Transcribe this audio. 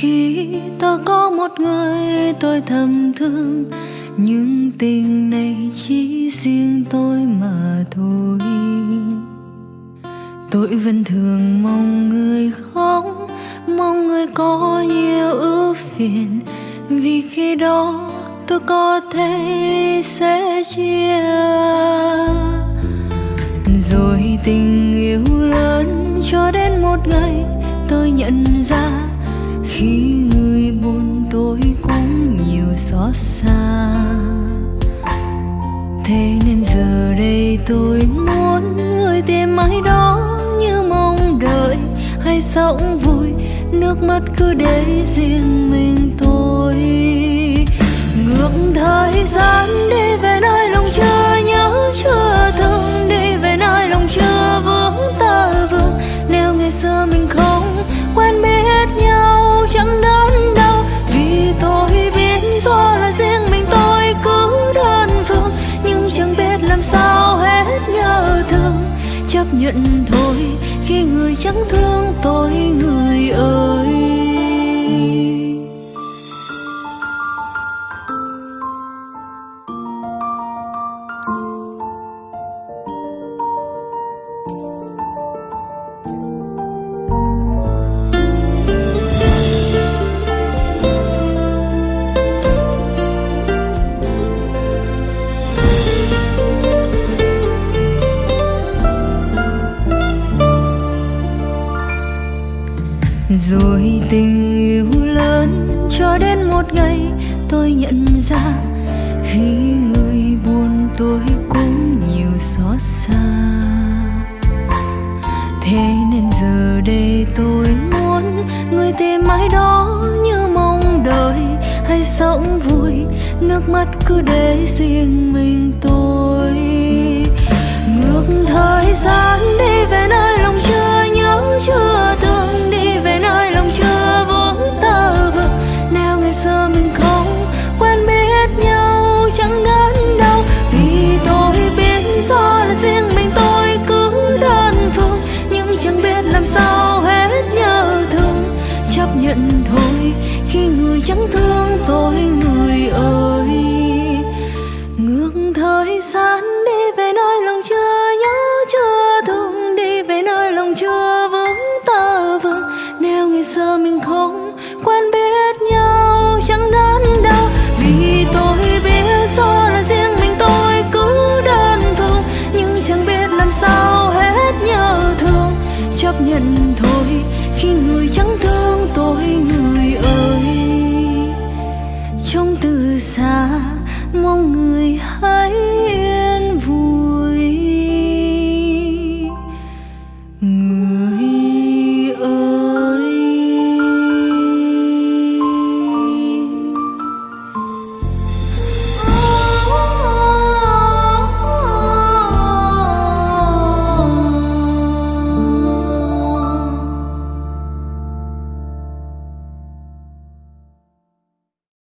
ký tôi có một người tôi thầm thương. Nhưng tình này chỉ riêng tôi mà thôi. Tôi vẫn thường mong người khóc mong người có nhiều ưu phiền. Vì khi đó tôi có thể sẽ chia. Rồi tình yêu lớn cho đến tôi nhận ra, khi người buồn tôi cũng nhiều xót xa. Thế nên giờ đây tôi muốn người tìm ai đó như mong đợi, hay sống vui, nước mắt cứ để riêng mình tôi. Ngược thời gian đi chấp nhận thôi. Khi người chẳng thương tôi người ơi. Rồi tình yêu lớn cho đến một ngày tôi nhận ra khi người buồn tôi cũng nhiều xót xa. Thế nên giờ đây tôi muốn người tìm ai đó như mong đợi hay sống vui, nước mắt cứ để riêng mình tôi. Ngược thời gian nhân thôi, khi người chẳng thương tôi, người ơi. Trong từ xa, mong người hãy yên vui.